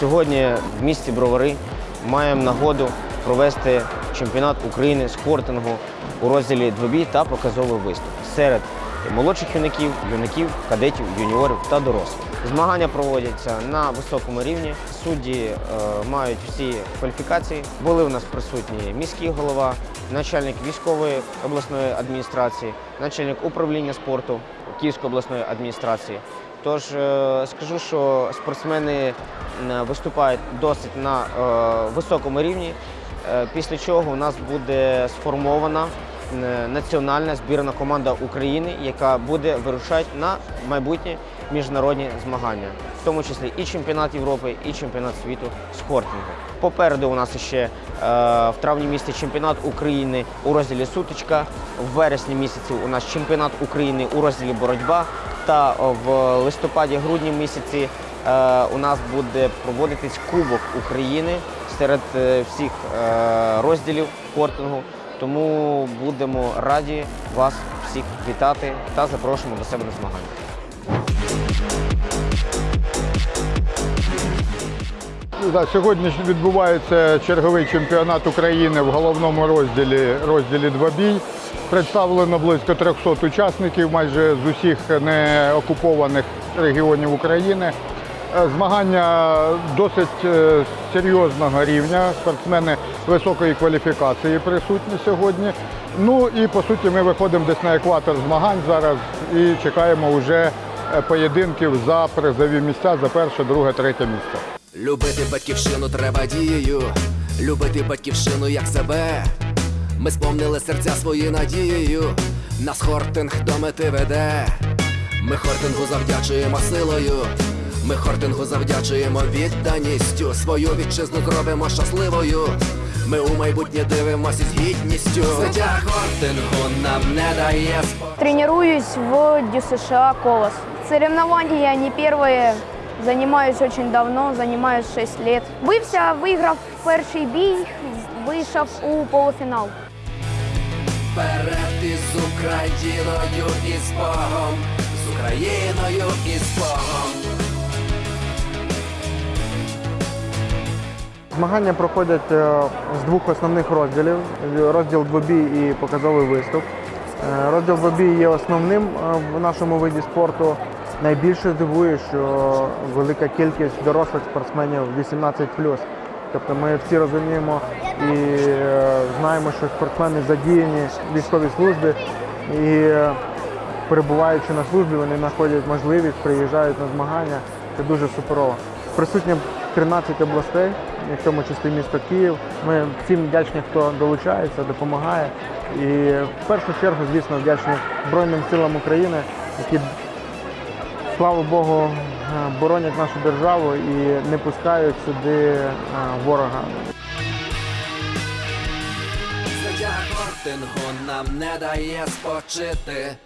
Сьогодні в місті Бровари маємо нагоду провести чемпіонат України з хортингу у розділі двобій та показовий виступ серед молодших юнаків, юнаків, кадетів, юніорів та дорослих. Змагання проводяться на високому рівні. Судді е, мають всі кваліфікації. Були у нас присутні міський голова, начальник військової обласної адміністрації, начальник управління спорту Київської обласної адміністрації. Тож е, скажу, що спортсмени виступають досить на е, високому рівні, е, після чого у нас буде сформована національна збірна команда України, яка буде вирушати на майбутні міжнародні змагання, в тому числі і чемпіонат Європи, і чемпіонат світу з хортингу. Попереду у нас ще е, в травні місяці чемпіонат України у розділі сутичка, в вересні місяці у нас чемпіонат України у розділі боротьба. Та в листопаді-грудні місяці е, у нас буде проводитись Кубок України серед е, всіх е, розділів хортингу. Тому будемо раді вас всіх вітати та запрошуємо до себе на змагання. Сьогодні відбувається черговий чемпіонат України в головному розділі розділі двобій. Представлено близько 300 учасників майже з усіх неокупованих регіонів України. Е, Змагання досить е, серйозного рівня. Спортсмени високої кваліфікації присутні сьогодні. Ну і по суті ми виходимо десь на екватор змагань зараз і чекаємо вже е, поєдинків за призові місця за перше, друге, третє місце. Любити батьківщину треба дією, любити батьківщину як себе. Ми сповнили серця свої надією, нас хортинг до мети веде. Ми хортингу завдячуємо силою, ми хортингу завдячуємо відданістю. Свою вітчизну зробимо щасливою. Ми у майбутнє дивимося з гідністю. Життя хортингу нам не дає спокою. Тренируюсь в ДЮСШ «Колос». Соревнования не первые. Занимаюсь очень давно, занимаюсь 6 лет. Бився, виграв перший бій, вийшов у полуфінал. Вперед із Україною і з Богом, з Україною і з Богом. Змагання проходять е, з двох основних розділів: розділ двобій і показовий виступ. Е, Розділ двобій є основним е, в нашому виді спорту. Найбільше дивує, що велика кількість дорослих спортсменів 18 Тобто ми всі розуміємо і знаємо, що спортсмени задіяні в військовій службі і перебуваючи на службі, вони знаходять можливість, приїжджають на змагання. Це дуже суперово. Присутні 13 областей, в тому числі місто Київ. Ми всім вдячні, хто долучається, допомагає. І в першу чергу, звісно, вдячні Збройним силам України, які, слава Богу, е, боронять нашу державу і не пускають сюди е, ворога. Життя хортингу нам не дає спочити.